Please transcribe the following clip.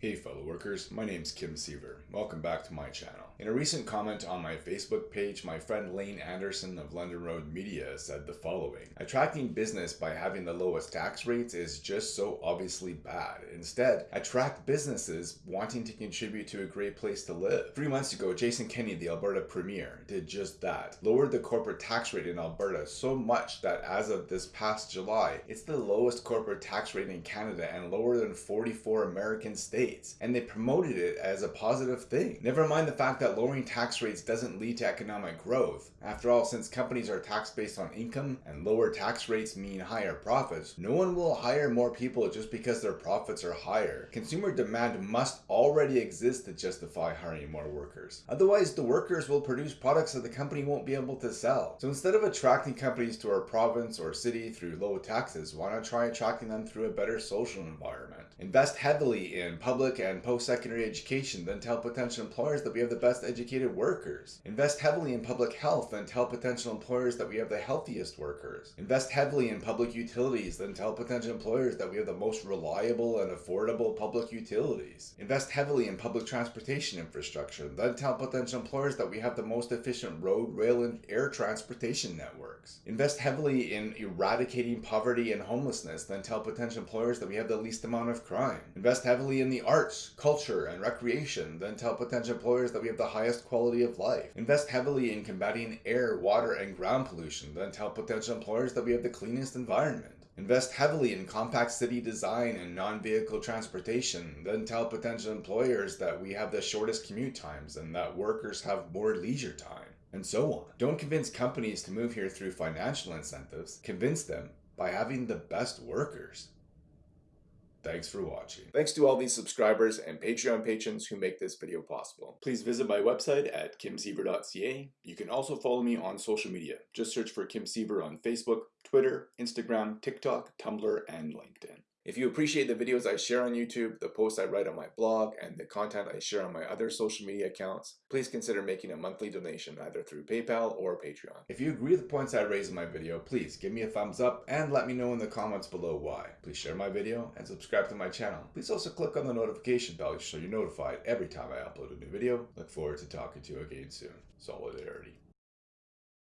Hey fellow workers, my name's Kim Siever. Welcome back to my channel. In a recent comment on my Facebook page, my friend Lane Anderson of London Road Media said the following. Attracting business by having the lowest tax rates is just so obviously bad. Instead, attract businesses wanting to contribute to a great place to live. Three months ago, Jason Kenney, the Alberta Premier, did just that. Lowered the corporate tax rate in Alberta so much that as of this past July, it's the lowest corporate tax rate in Canada and lower than 44 American states states, and they promoted it as a positive thing. Never mind the fact that lowering tax rates doesn't lead to economic growth. After all, since companies are taxed based on income and lower tax rates mean higher profits, no one will hire more people just because their profits are higher. Consumer demand must already exist to justify hiring more workers. Otherwise, the workers will produce products that the company won't be able to sell. So instead of attracting companies to our province or city through low taxes, why not try attracting them through a better social environment? Invest heavily in public and post-secondary education, then tell potential employers that we have the best educated workers. Invest heavily in public health, then tell potential employers that we have the healthiest workers. Invest heavily in public utilities, then tell potential employers that we have the most reliable and affordable public utilities. Invest heavily in public transportation infrastructure, then tell potential employers that we have the most efficient road, rail, and air transportation networks. Invest heavily in eradicating poverty and homelessness, then tell potential employers that we have the least amount of crime. Invest heavily in the arts, culture, and recreation, then tell potential employers that we have the highest quality of life. Invest heavily in combating air, water, and ground pollution, then tell potential employers that we have the cleanest environment. Invest heavily in compact city design and non-vehicle transportation, then tell potential employers that we have the shortest commute times and that workers have more leisure time, and so on. Don't convince companies to move here through financial incentives, convince them by having the best workers. Thanks for watching. Thanks to all these subscribers and Patreon patrons who make this video possible. Please visit my website at kimsiever.ca. You can also follow me on social media. Just search for Kim Siever on Facebook, Twitter, Instagram, TikTok, Tumblr, and LinkedIn. If you appreciate the videos I share on YouTube, the posts I write on my blog, and the content I share on my other social media accounts, please consider making a monthly donation either through PayPal or Patreon. If you agree with the points I raise in my video, please give me a thumbs up and let me know in the comments below why. Please share my video and subscribe to my channel. Please also click on the notification bell so you're notified every time I upload a new video. Look forward to talking to you again soon. Solidarity.